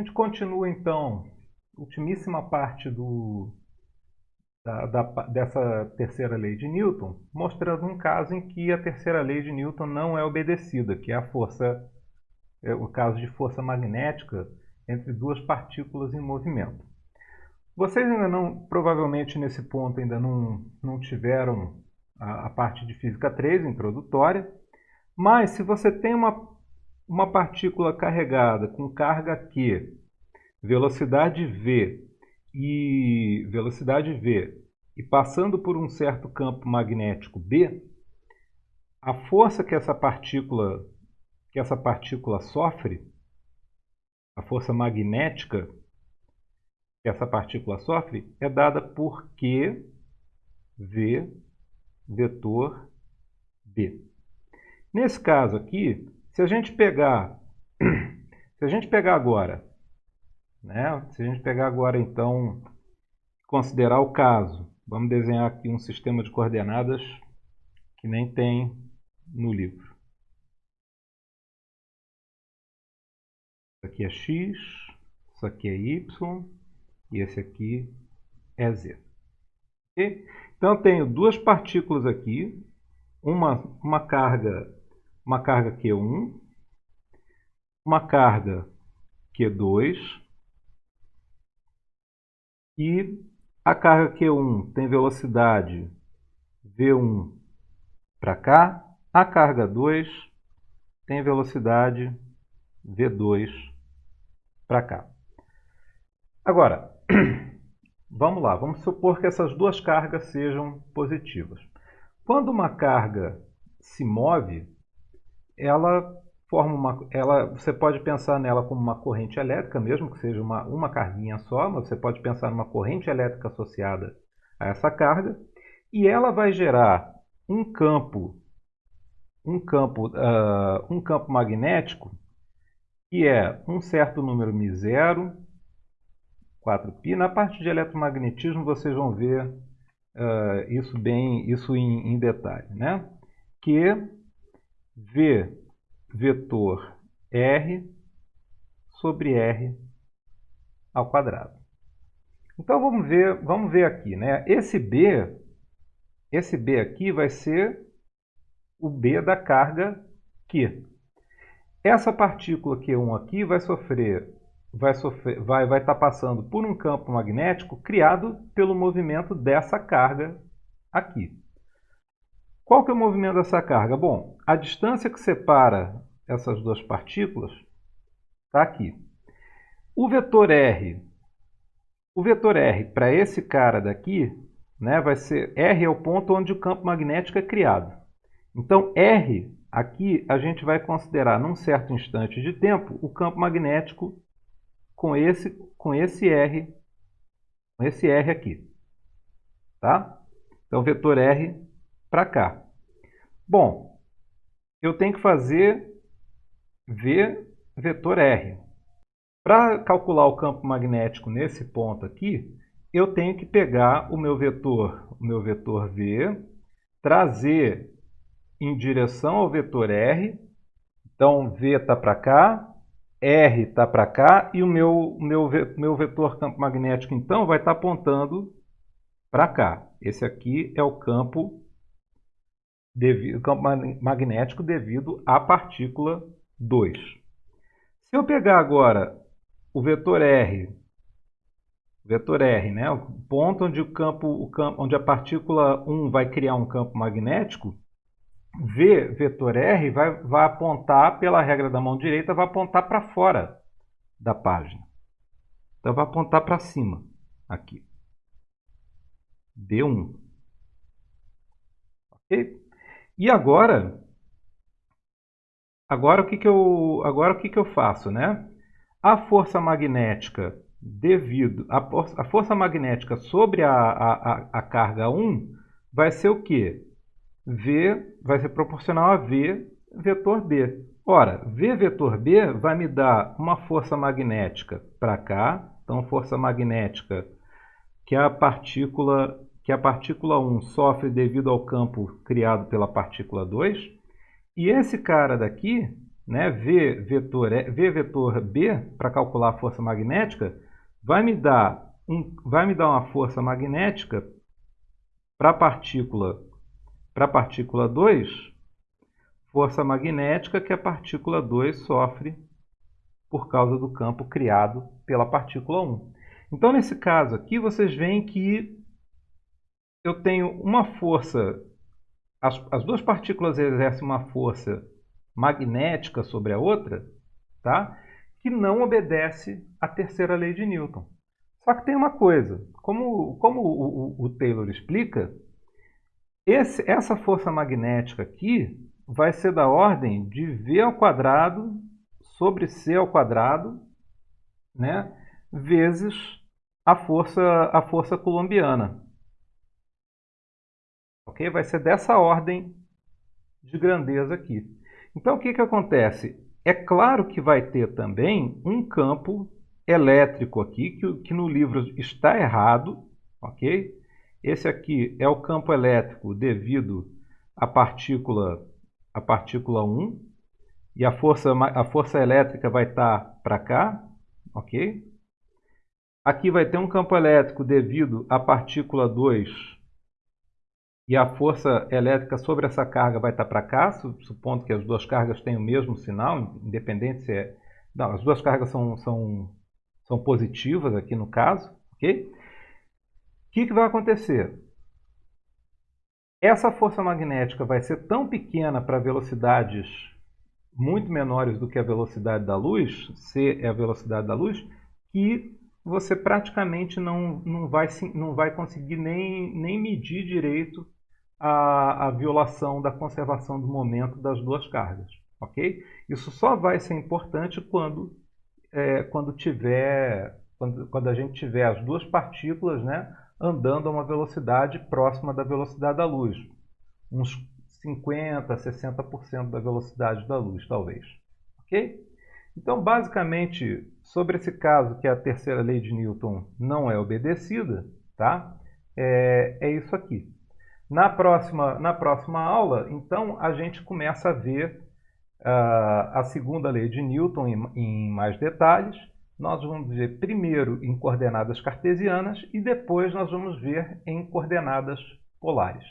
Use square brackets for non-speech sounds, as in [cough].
A gente continua então, ultimíssima parte do, da, da, dessa terceira lei de Newton, mostrando um caso em que a terceira lei de Newton não é obedecida, que é a força, é o caso de força magnética entre duas partículas em movimento. Vocês ainda não, provavelmente nesse ponto ainda não, não tiveram a, a parte de física 3 introdutória, mas se você tem uma, uma partícula carregada com carga Q, velocidade v e velocidade v e passando por um certo campo magnético B, a força que essa partícula que essa partícula sofre, a força magnética que essa partícula sofre é dada por Q V vetor B. Nesse caso aqui, se a gente pegar [clears throat] se a gente pegar agora né? Se a gente pegar agora, então, considerar o caso, vamos desenhar aqui um sistema de coordenadas que nem tem no livro. Isso aqui é x, isso aqui é y e esse aqui é z. Okay? Então, eu tenho duas partículas aqui, uma, uma carga uma carga Q1, uma carga Q2 e a carga Q1 tem velocidade V1 para cá, a carga 2 tem velocidade V2 para cá. Agora, [clears throat] vamos lá, vamos supor que essas duas cargas sejam positivas. Quando uma carga se move, ela forma uma, ela, você pode pensar nela como uma corrente elétrica, mesmo que seja uma, uma carguinha só, mas você pode pensar numa corrente elétrica associada a essa carga, e ela vai gerar um campo, um campo, uh, um campo magnético que é um certo número μ0, 4π. Na parte de eletromagnetismo vocês vão ver uh, isso bem, isso em, em detalhe, né? Que V vetor R sobre R ao quadrado. Então vamos ver, vamos ver aqui, né? Esse B, esse B aqui vai ser o B da carga Q. Essa partícula Q1 aqui vai sofrer, vai sofrer, vai vai estar tá passando por um campo magnético criado pelo movimento dessa carga aqui. Qual que é o movimento dessa carga? Bom, a distância que separa essas duas partículas está aqui. O vetor R, o vetor R para esse cara daqui, né, vai ser R é o ponto onde o campo magnético é criado. Então R aqui a gente vai considerar num certo instante de tempo o campo magnético com esse com esse R, com esse R aqui, tá? Então vetor R para cá. Bom, eu tenho que fazer V vetor R. Para calcular o campo magnético nesse ponto aqui, eu tenho que pegar o meu vetor, o meu vetor V, trazer em direção ao vetor R. Então, V está para cá, R está para cá e o meu, meu, meu vetor campo magnético, então, vai estar tá apontando para cá. Esse aqui é o campo, devido, campo magnético devido à partícula 2. Se eu pegar agora o vetor R, vetor R, né, o ponto onde, o campo, o campo, onde a partícula 1 vai criar um campo magnético, V vetor R vai, vai apontar, pela regra da mão direita, vai apontar para fora da página. Então, vai apontar para cima, aqui. D1. Ok? E agora, Agora o que, que, eu, agora, o que, que eu faço? Né? A força magnética devido a, a força magnética sobre a, a, a carga 1 vai ser o quê? V vai ser proporcional a V vetor B. Ora, V vetor B vai me dar uma força magnética para cá, então força magnética que a partícula que a partícula 1 sofre devido ao campo criado pela partícula 2, e esse cara daqui né, V vetor, v vetor B, para calcular a força magnética, vai me dar, um, vai me dar uma força magnética para a partícula, partícula 2, força magnética que a partícula 2 sofre por causa do campo criado pela partícula 1. Então, nesse caso aqui, vocês veem que eu tenho uma força, as, as duas partículas exercem uma força magnética sobre a outra, tá? que não obedece à terceira lei de Newton. Só que tem uma coisa, como, como o, o, o Taylor explica, esse, essa força magnética aqui vai ser da ordem de V ao quadrado sobre C ao quadrado, né, vezes a força, a força colombiana. Ok? Vai ser dessa ordem de grandeza aqui. Então, o que, que acontece? É claro que vai ter também um campo elétrico aqui, que, que no livro está errado, ok? Esse aqui é o campo elétrico devido à partícula, à partícula 1, e a força, a força elétrica vai estar para cá, ok? Aqui vai ter um campo elétrico devido à partícula 2 e a força elétrica sobre essa carga vai estar para cá, supondo que as duas cargas têm o mesmo sinal, independente se é... Não, as duas cargas são, são, são positivas aqui no caso, ok? O que, que vai acontecer? Essa força magnética vai ser tão pequena para velocidades muito menores do que a velocidade da luz, c é a velocidade da luz, que você praticamente não, não, vai, não vai conseguir nem, nem medir direito a, a violação da conservação do momento das duas cargas. ok? Isso só vai ser importante quando, é, quando, tiver, quando, quando a gente tiver as duas partículas né, andando a uma velocidade próxima da velocidade da luz. Uns 50%, 60% da velocidade da luz, talvez. Ok? Então, basicamente, sobre esse caso que a terceira lei de Newton não é obedecida, tá? é, é isso aqui. Na próxima, na próxima aula, então, a gente começa a ver uh, a segunda lei de Newton em, em mais detalhes. Nós vamos ver primeiro em coordenadas cartesianas e depois nós vamos ver em coordenadas polares.